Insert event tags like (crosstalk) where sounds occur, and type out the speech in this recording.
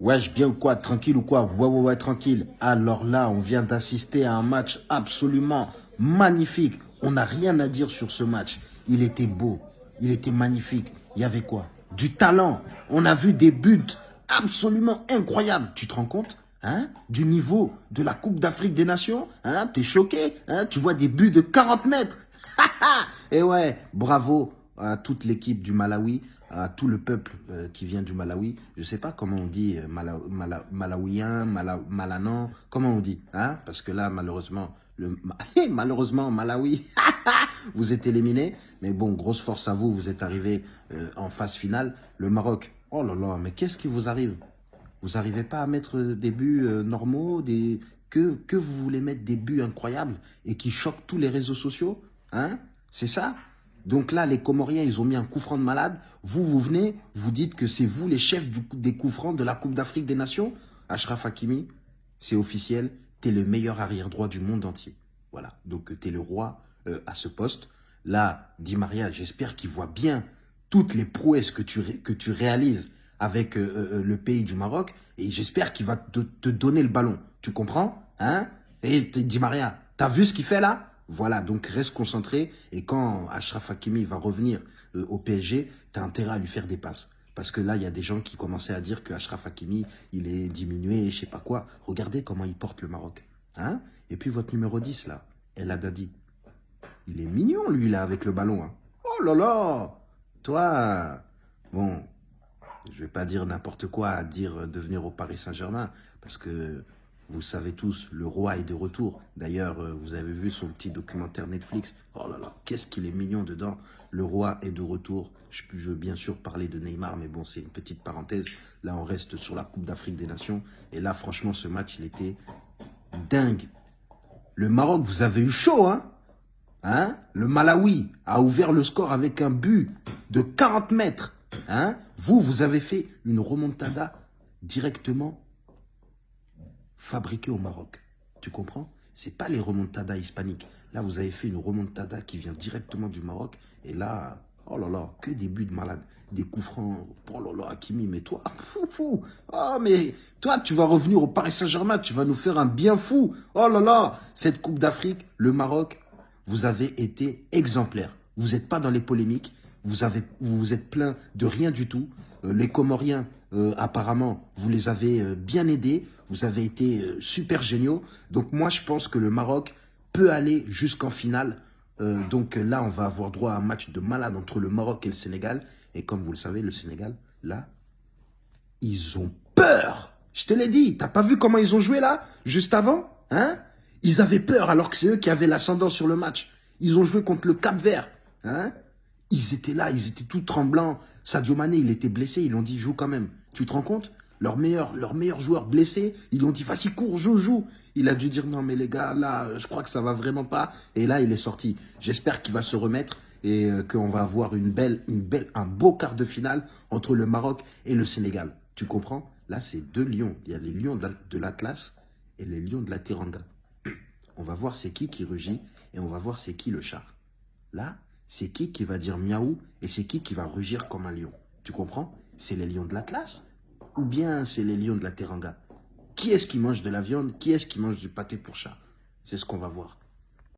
Wesh, bien ou quoi Tranquille ou quoi? Ouais, ouais, ouais, tranquille. Alors là, on vient d'assister à un match absolument magnifique. On n'a rien à dire sur ce match. Il était beau, il était magnifique. Il y avait quoi? Du talent. On a vu des buts absolument incroyables. Tu te rends compte Hein, du niveau de la Coupe d'Afrique des Nations, hein, t'es choqué, hein, tu vois des buts de 40 mètres. (laughs) Et ouais, bravo à toute l'équipe du Malawi, à tout le peuple euh, qui vient du Malawi. Je sais pas comment on dit euh, Mala, Mala, Malanan, comment on dit, hein, parce que là malheureusement, le, (laughs) malheureusement Malawi, (laughs) vous êtes éliminé. Mais bon, grosse force à vous, vous êtes arrivé euh, en phase finale. Le Maroc, oh là là, mais qu'est-ce qui vous arrive? Vous n'arrivez pas à mettre des buts euh, normaux, des... Que, que vous voulez mettre des buts incroyables et qui choquent tous les réseaux sociaux hein? C'est ça? Donc là, les Comoriens, ils ont mis un coup franc de malade. Vous, vous venez, vous dites que c'est vous les chefs des coups francs de la Coupe d'Afrique des Nations Ashraf Hakimi, c'est officiel, tu es le meilleur arrière-droit du monde entier. Voilà, donc tu es le roi euh, à ce poste. Là, Di Maria, j'espère qu'il voit bien toutes les prouesses que tu, que réalises avec euh, euh, le pays du Maroc et j'espère qu'il va te, te, donner le ballon. Tu comprends hein? Et Di Maria, t'as vu ce qu'il fait là? Voilà, donc reste concentré et quand Ashraf Hakimi va revenir euh, au PSG, t'as intérêt à lui faire des passes. Parce que là, il y a des gens qui commençaient à dire que Ashraf Hakimi, il est diminué, je sais pas quoi. Regardez comment il porte le Maroc. Hein et puis votre numéro 10 là, El Haddadi. Il est mignon lui là avec le ballon. Hein. Oh là là Toi, bon, je vais pas dire n'importe quoi à dire de venir au Paris Saint-Germain, parce que vous savez tous, le roi est de retour. D'ailleurs, euh, vous avez vu son petit documentaire Netflix. Oh là là, qu'est-ce qu'il est mignon dedans. Le roi est de retour. Je, je veux bien sûr parler de Neymar, mais bon, c'est une petite parenthèse. Là, on reste sur la Coupe d'Afrique des Nations. Et là, franchement, ce match, il était dingue. Le Maroc, vous avez eu chaud, hein? Hein? Le Malawi a ouvert le score avec un but de 40 mètres. Hein? Vous, vous avez fait une remontada directement fabriquée au Maroc. Tu comprends? C'est pas les remontadas hispaniques. Là, vous avez fait une remontada qui vient directement du Maroc. Et là, oh là là, que des buts de malade. Des coups francs. Oh là là, Hakimi, mais toi, (laughs) fou, fou. Oh, mais toi, tu vas revenir au Paris Saint-Germain. Tu vas nous faire un bien fou. Oh là là, cette Coupe d'Afrique, le Maroc, vous avez été exemplaire. Vous n'êtes pas dans les polémiques vous avez, vous, vous êtes plein de rien du tout. Euh, les Comoriens, euh, apparemment, vous les avez euh, bien aidés. Vous avez été euh, super géniaux. Donc moi, je pense que le Maroc peut aller jusqu'en finale. Euh, donc là, on va avoir droit à un match de malade entre le Maroc et le Sénégal. Et comme vous le savez, le Sénégal, là, ils ont peur. Je te l'ai dit. T'as pas vu comment ils ont joué là, juste avant hein? Ils avaient peur alors que c'est eux qui avaient l'ascendant sur le match. Ils ont joué contre le Cap Vert. Hein? Ils étaient là, ils étaient tout tremblants. Sadio Mané, il était blessé, ils l'ont dit, joue quand même. Tu te rends compte? Leur meilleur, leur meilleur joueur blessé, ils l'ont dit, vas-y, cours, joue, joue. Il a dû dire, non, mais les gars, là, je crois que ça va vraiment pas. Et là, il est sorti. J'espère qu'il va se remettre et euh, qu'on va avoir une belle, belle, un beau quart de finale entre le Maroc et le Sénégal. Tu comprends? Là, c'est deux lions. Il y a les lions de l'Atlas et les lions de la Teranga. (clears throat) On va voir c'est qui qui rugit et on va voir c'est qui le chat. Là, c'est qui qui va dire miaou et c'est qui qui va rugir comme un lion? Tu comprends? C'est les lions de l'Atlas ou bien c'est les lions de la Teranga? Qui est-ce qui mange de la viande? Qui est-ce qui mange du pâté pour chat? C'est ce qu'on va voir.